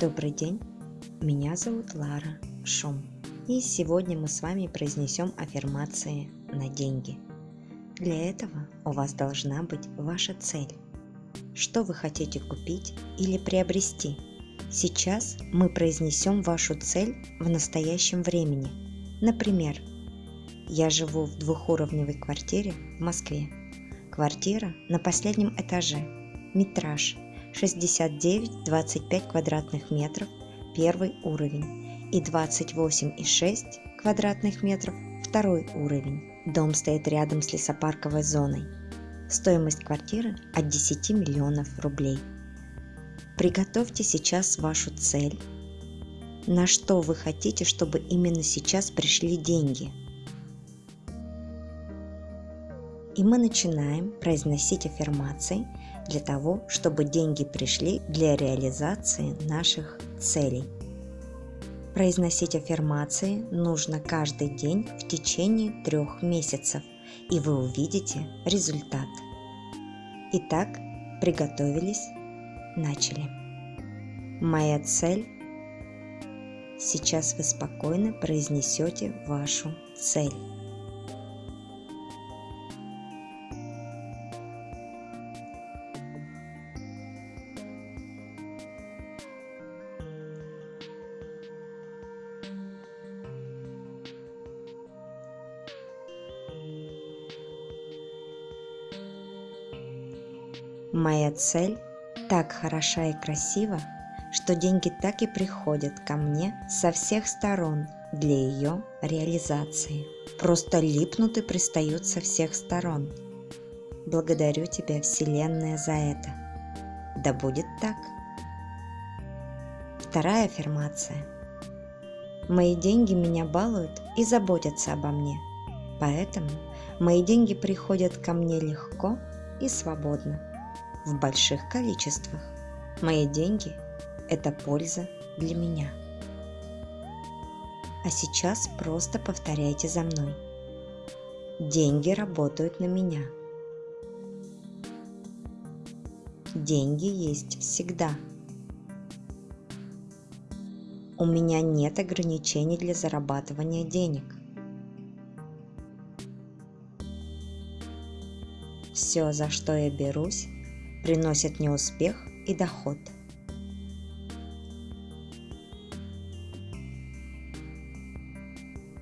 Добрый день, меня зовут Лара Шум, и сегодня мы с вами произнесем аффирмации на деньги. Для этого у вас должна быть ваша цель. Что вы хотите купить или приобрести? Сейчас мы произнесем вашу цель в настоящем времени. Например, я живу в двухуровневой квартире в Москве. Квартира на последнем этаже. Метраж 69-25 квадратных метров первый уровень и 28,6 квадратных метров второй уровень. Дом стоит рядом с лесопарковой зоной. Стоимость квартиры от 10 миллионов рублей. Приготовьте сейчас вашу цель. На что вы хотите, чтобы именно сейчас пришли деньги? И мы начинаем произносить аффирмации – для того, чтобы деньги пришли для реализации наших целей. Произносить аффирмации нужно каждый день в течение трех месяцев, и вы увидите результат. Итак, приготовились, начали. Моя цель. Сейчас вы спокойно произнесете вашу цель. Моя цель так хороша и красива, что деньги так и приходят ко мне со всех сторон для ее реализации. Просто липнут и пристают со всех сторон. Благодарю тебя, Вселенная, за это. Да будет так. Вторая аффирмация. Мои деньги меня балуют и заботятся обо мне. Поэтому мои деньги приходят ко мне легко и свободно в больших количествах. Мои деньги – это польза для меня. А сейчас просто повторяйте за мной. Деньги работают на меня. Деньги есть всегда. У меня нет ограничений для зарабатывания денег. Все, за что я берусь, приносят мне успех и доход.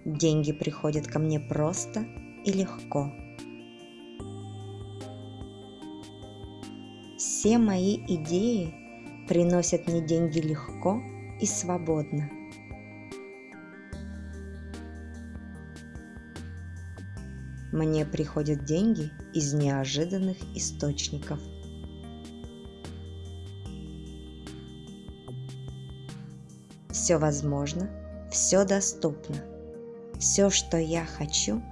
Деньги приходят ко мне просто и легко. Все мои идеи приносят мне деньги легко и свободно. Мне приходят деньги из неожиданных источников – Все возможно, все доступно. Все, что я хочу,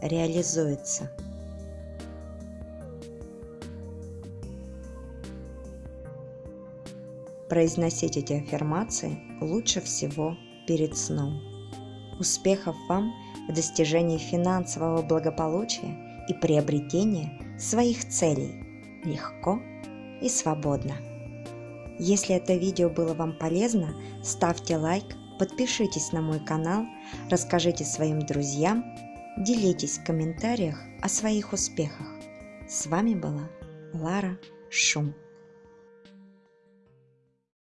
реализуется. Произносить эти аффирмации лучше всего перед сном. Успехов вам в достижении финансового благополучия и приобретения своих целей легко и свободно. Если это видео было вам полезно, ставьте лайк, подпишитесь на мой канал, расскажите своим друзьям, делитесь в комментариях о своих успехах. С вами была Лара Шум.